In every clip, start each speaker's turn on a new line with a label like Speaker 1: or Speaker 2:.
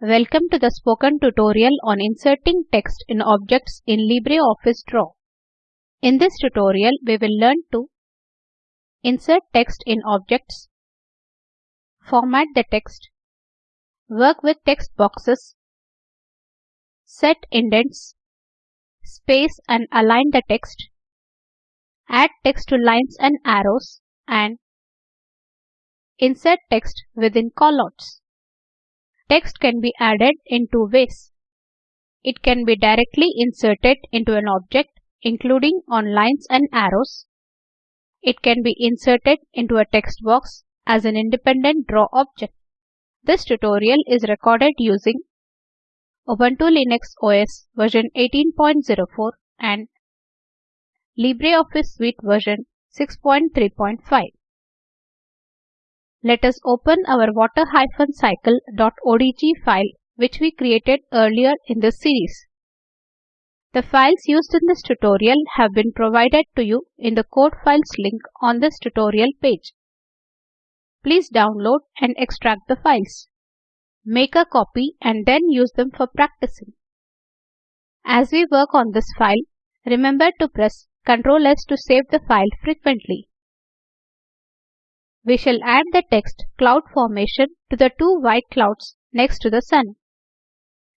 Speaker 1: Welcome to the spoken tutorial on inserting text in objects in LibreOffice Draw. In this tutorial, we will learn to insert text in objects, format the text, work with text boxes, set indents, space and align the text, add text to lines and arrows, and insert text within callouts. Text can be added in two ways. It can be directly inserted into an object, including on lines and arrows. It can be inserted into a text box as an independent draw object. This tutorial is recorded using Ubuntu Linux OS version 18.04 and LibreOffice Suite version 6.3.5. Let us open our water-cycle.odg file which we created earlier in this series. The files used in this tutorial have been provided to you in the code files link on this tutorial page. Please download and extract the files. Make a copy and then use them for practicing. As we work on this file, remember to press Ctrl S to save the file frequently we shall add the text cloud formation to the two white clouds next to the sun.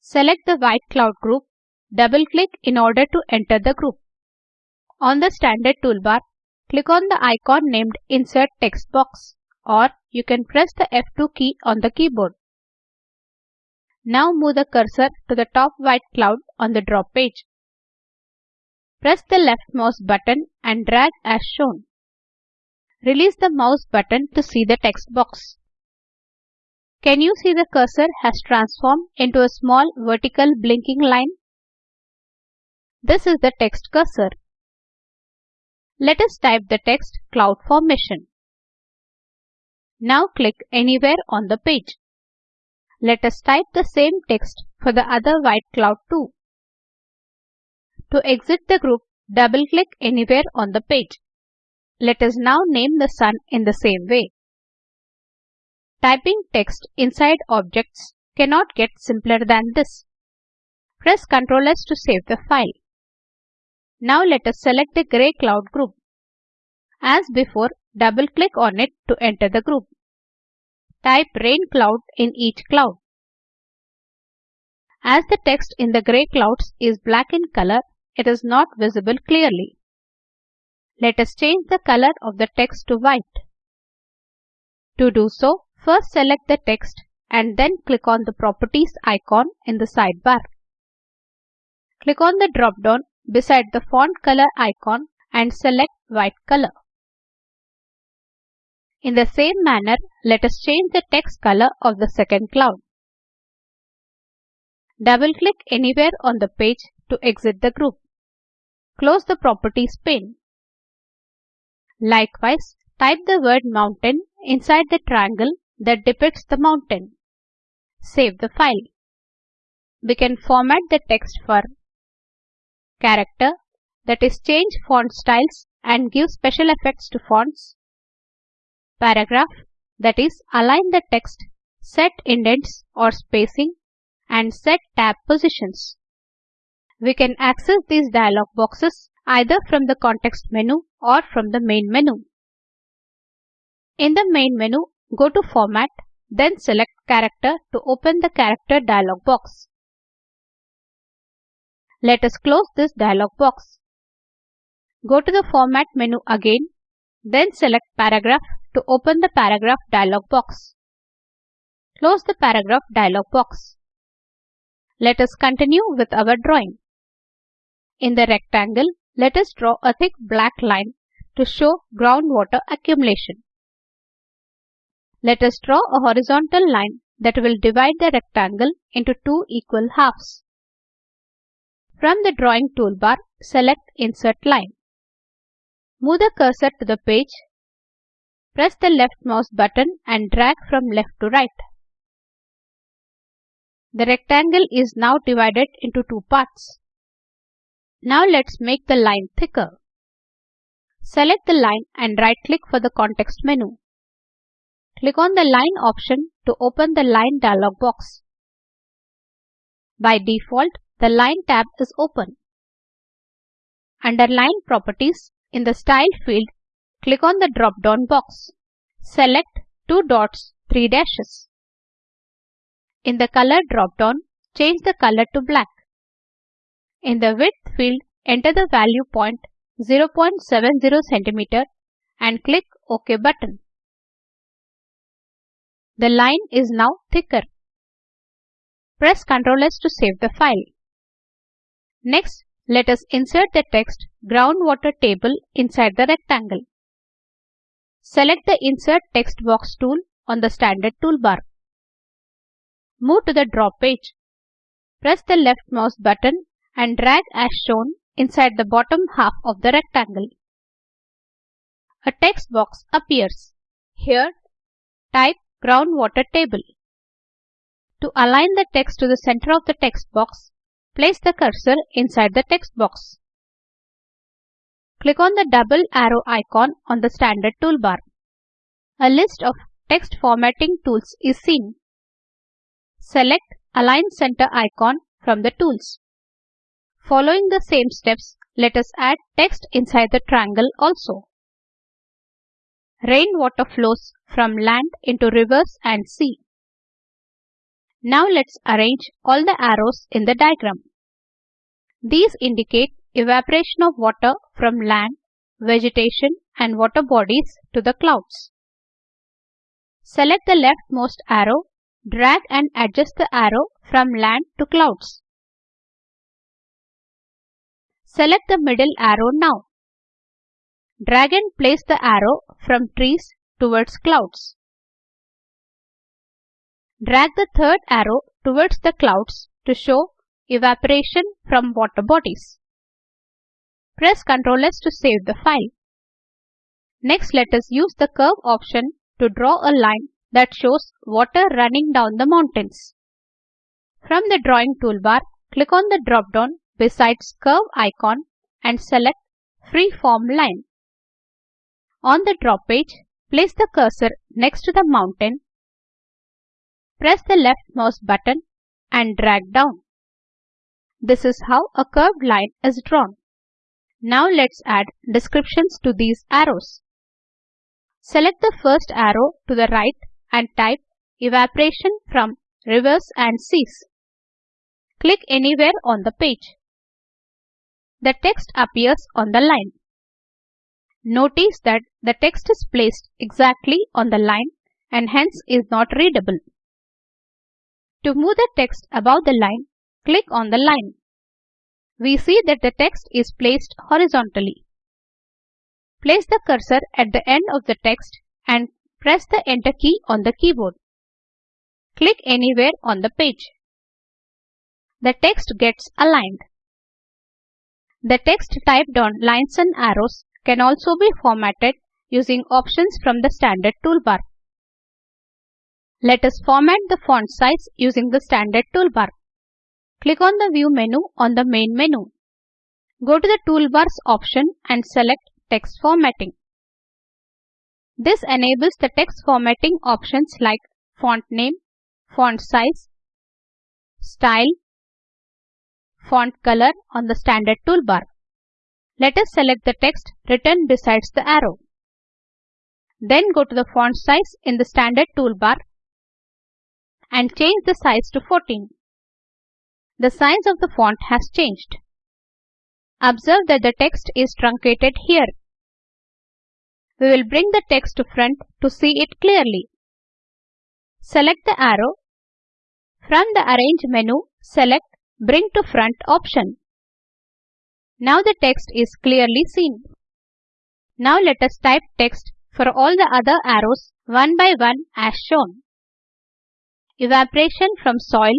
Speaker 1: Select the white cloud group, double-click in order to enter the group. On the standard toolbar, click on the icon named Insert Text Box or you can press the F2 key on the keyboard. Now move the cursor to the top white cloud on the draw page. Press the left mouse button and drag as shown. Release the mouse button to see the text box. Can you see the cursor has transformed into a small vertical blinking line? This is the text cursor. Let us type the text cloud formation. Now click anywhere on the page. Let us type the same text for the other white cloud too. To exit the group, double-click anywhere on the page. Let us now name the sun in the same way. Typing text inside objects cannot get simpler than this. Press Ctrl S to save the file. Now let us select the gray cloud group. As before, double-click on it to enter the group. Type rain cloud in each cloud. As the text in the gray clouds is black in color, it is not visible clearly. Let us change the color of the text to white. To do so, first select the text and then click on the Properties icon in the sidebar. Click on the drop-down beside the font color icon and select white color. In the same manner, let us change the text color of the second cloud. Double-click anywhere on the page to exit the group. Close the Properties pane. Likewise, type the word mountain inside the triangle that depicts the mountain. Save the file. We can format the text for character, that is change font styles and give special effects to fonts. Paragraph, that is align the text, set indents or spacing, and set tab positions. We can access these dialog boxes either from the context menu or from the main menu. In the main menu, go to Format, then select Character to open the Character dialog box. Let us close this dialog box. Go to the Format menu again, then select Paragraph to open the Paragraph dialog box. Close the Paragraph dialog box. Let us continue with our drawing. In the rectangle, let us draw a thick black line to show groundwater accumulation. Let us draw a horizontal line that will divide the rectangle into two equal halves. From the drawing toolbar, select Insert Line. Move the cursor to the page. Press the left mouse button and drag from left to right. The rectangle is now divided into two parts. Now let's make the line thicker. Select the line and right click for the context menu. Click on the line option to open the line dialog box. By default, the Line tab is open. Under Line Properties, in the Style field, click on the drop-down box. Select two dots, three dashes. In the Color drop-down, change the color to black. In the Width field, enter the value point 0.70 cm and click OK button. The line is now thicker. Press Ctrl S to save the file. Next, let us insert the text groundwater table inside the rectangle. Select the Insert Text Box tool on the standard toolbar. Move to the draw page. Press the left mouse button and drag as shown inside the bottom half of the rectangle. A text box appears. Here, type groundwater table. To align the text to the center of the text box, place the cursor inside the text box. Click on the double arrow icon on the standard toolbar. A list of text formatting tools is seen. Select Align Center icon from the tools. Following the same steps, let us add text inside the triangle also. Rainwater flows from land into rivers and sea. Now let's arrange all the arrows in the diagram. These indicate evaporation of water from land, vegetation and water bodies to the clouds. Select the leftmost arrow, drag and adjust the arrow from land to clouds. Select the middle arrow now. Drag and place the arrow from trees towards clouds. Drag the third arrow towards the clouds to show evaporation from water bodies. Press Ctrl S to save the file. Next let us use the curve option to draw a line that shows water running down the mountains. From the drawing toolbar, click on the drop-down besides curve icon and select Freeform line. On the draw page, place the cursor next to the mountain. Press the left mouse button and drag down. This is how a curved line is drawn. Now let's add descriptions to these arrows. Select the first arrow to the right and type evaporation from rivers and seas. Click anywhere on the page the text appears on the line. Notice that the text is placed exactly on the line and hence is not readable. To move the text above the line, click on the line. We see that the text is placed horizontally. Place the cursor at the end of the text and press the Enter key on the keyboard. Click anywhere on the page. The text gets aligned. The text typed on lines and arrows can also be formatted using options from the standard toolbar. Let us format the font size using the standard toolbar. Click on the View menu on the main menu. Go to the Toolbars option and select Text Formatting. This enables the text formatting options like font name, font size, style, font color on the standard toolbar. Let us select the text written besides the arrow. Then go to the font size in the standard toolbar and change the size to 14. The size of the font has changed. Observe that the text is truncated here. We will bring the text to front to see it clearly. Select the arrow. From the Arrange menu, select Bring to Front option. Now the text is clearly seen. Now let us type text for all the other arrows one by one as shown. Evaporation from soil,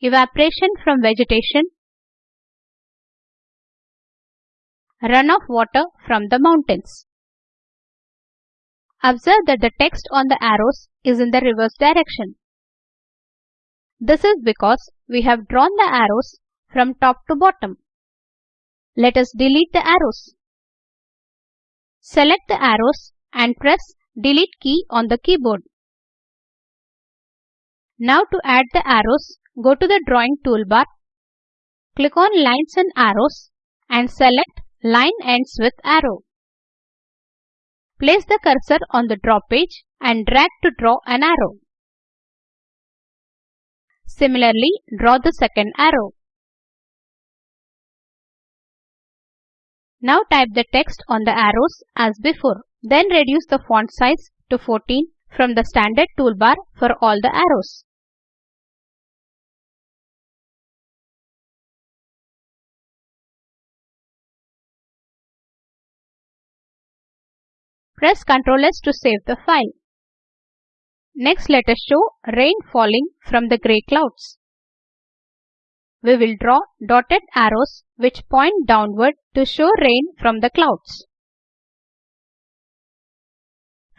Speaker 1: evaporation from vegetation, runoff water from the mountains. Observe that the text on the arrows is in the reverse direction. This is because we have drawn the arrows from top to bottom. Let us delete the arrows. Select the arrows and press Delete key on the keyboard. Now to add the arrows, go to the drawing toolbar, click on lines and arrows and select line ends with arrow. Place the cursor on the draw page and drag to draw an arrow. Similarly, draw the second arrow. Now type the text on the arrows as before. Then reduce the font size to 14 from the standard toolbar for all the arrows. Press Ctrl S to save the file. Next let us show rain falling from the grey clouds. We will draw dotted arrows which point downward to show rain from the clouds.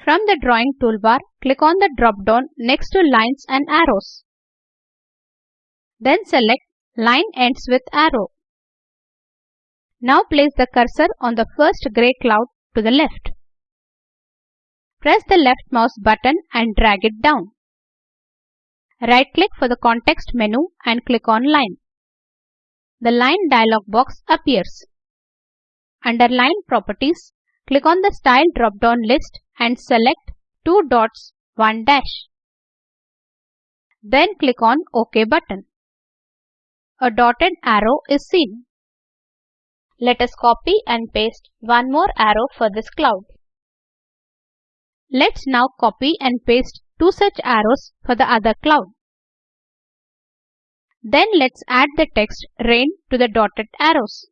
Speaker 1: From the drawing toolbar, click on the drop-down next to lines and arrows. Then select line ends with arrow. Now place the cursor on the first grey cloud to the left. Press the left mouse button and drag it down. Right click for the context menu and click on line. The line dialog box appears. Under line properties, click on the style drop-down list and select two dots, one dash. Then click on OK button. A dotted arrow is seen. Let us copy and paste one more arrow for this cloud. Let's now copy and paste two such arrows for the other cloud. Then let's add the text rain to the dotted arrows.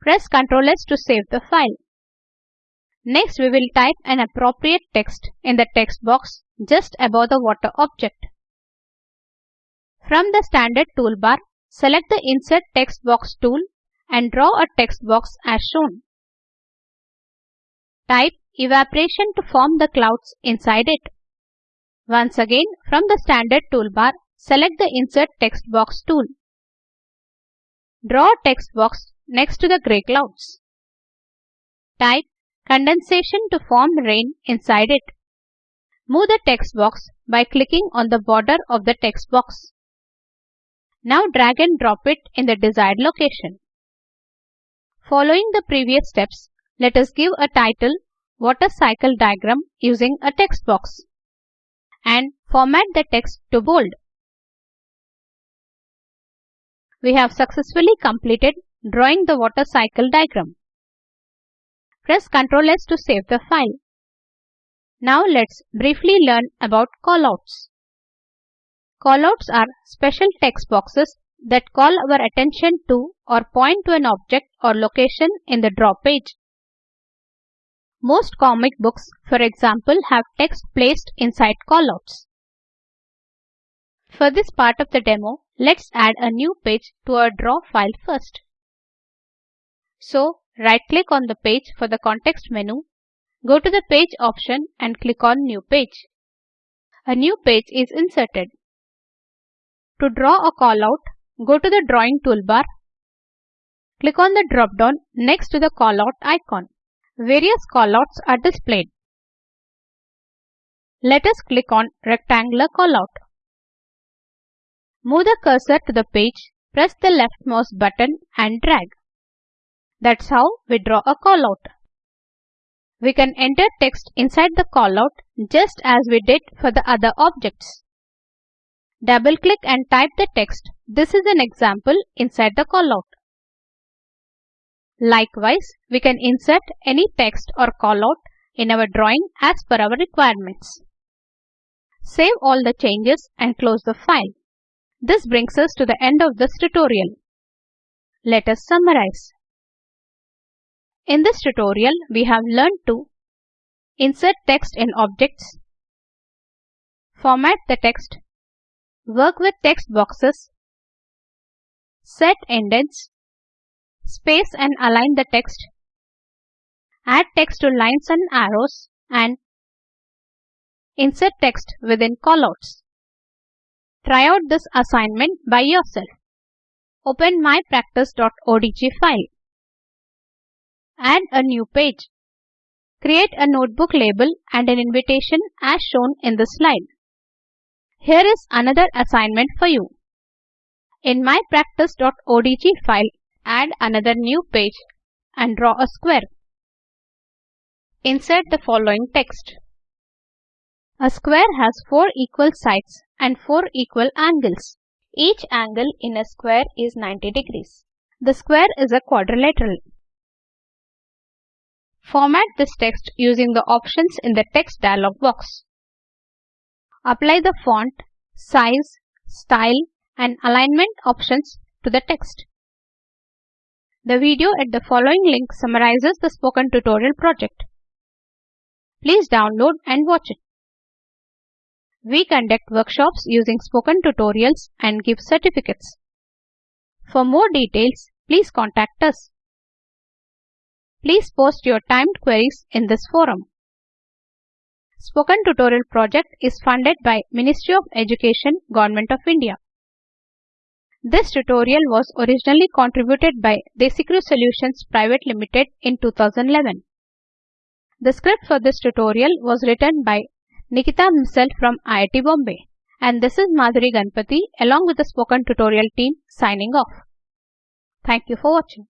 Speaker 1: Press Ctrl S to save the file. Next we will type an appropriate text in the text box just above the water object. From the standard toolbar, select the Insert Text Box tool and draw a text box as shown. Type evaporation to form the clouds inside it. Once again, from the standard toolbar, select the Insert Text Box tool. Draw a text box next to the grey clouds. Type condensation to form rain inside it. Move the text box by clicking on the border of the text box. Now drag and drop it in the desired location. Following the previous steps, let us give a title water cycle diagram using a text box and format the text to bold. We have successfully completed drawing the water cycle diagram. Press Ctrl S to save the file. Now let's briefly learn about callouts. Callouts are special text boxes that call our attention to or point to an object or location in the draw page. Most comic books, for example, have text placed inside callouts. For this part of the demo, let's add a new page to our draw file first. So, Right-click on the page for the context menu, go to the Page option and click on New Page. A new page is inserted. To draw a callout, go to the Drawing toolbar. Click on the drop-down next to the callout icon. Various callouts are displayed. Let us click on Rectangular callout. Move the cursor to the page, press the left mouse button and drag. That's how we draw a callout. We can enter text inside the callout just as we did for the other objects. Double click and type the text. This is an example inside the callout. Likewise, we can insert any text or callout in our drawing as per our requirements. Save all the changes and close the file. This brings us to the end of this tutorial. Let us summarize. In this tutorial, we have learned to insert text in objects, format the text, work with text boxes, set indents, space and align the text, add text to lines and arrows, and insert text within callouts. Try out this assignment by yourself. Open mypractice.odg file. Add a new page. Create a notebook label and an invitation as shown in the slide. Here is another assignment for you. In mypractice.odg file, add another new page and draw a square. Insert the following text. A square has four equal sides and four equal angles. Each angle in a square is 90 degrees. The square is a quadrilateral. Format this text using the options in the text dialog box. Apply the font, size, style and alignment options to the text. The video at the following link summarizes the spoken tutorial project. Please download and watch it. We conduct workshops using spoken tutorials and give certificates. For more details, please contact us. Please post your timed queries in this forum. Spoken Tutorial project is funded by Ministry of Education, Government of India. This tutorial was originally contributed by DesiCrew Solutions Private Limited in 2011. The script for this tutorial was written by Nikita Misal from IIT Bombay. And this is Madhuri Ganpati along with the Spoken Tutorial team signing off. Thank you for watching.